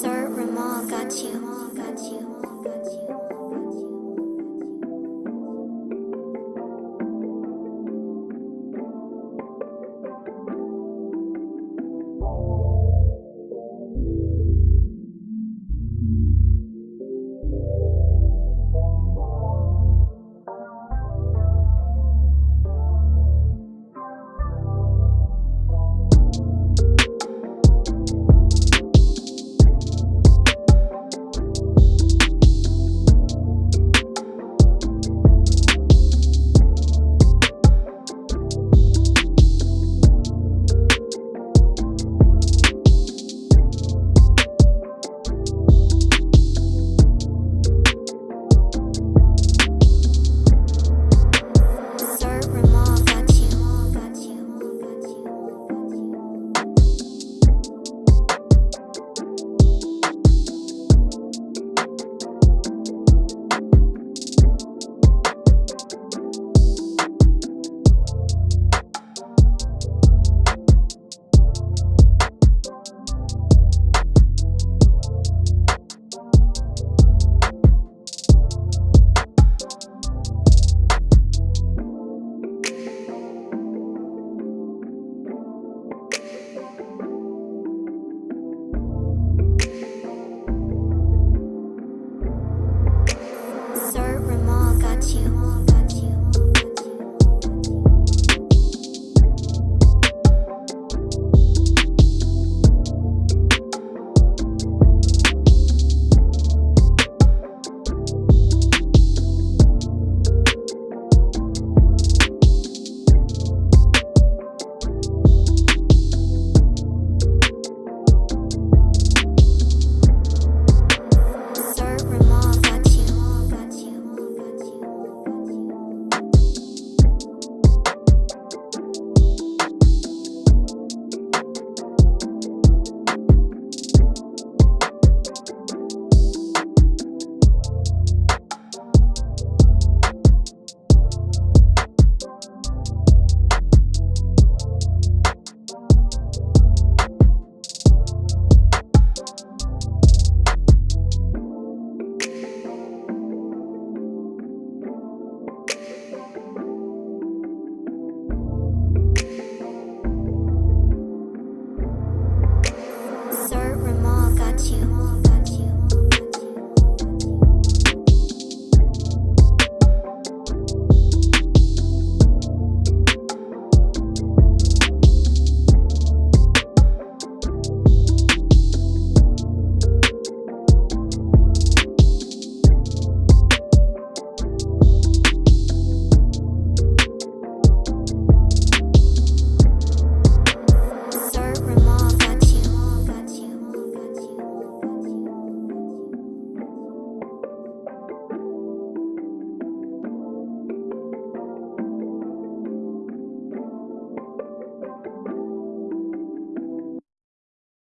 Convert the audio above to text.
Sir Ramal got you. Got you. Got you. Sir Ramal got you.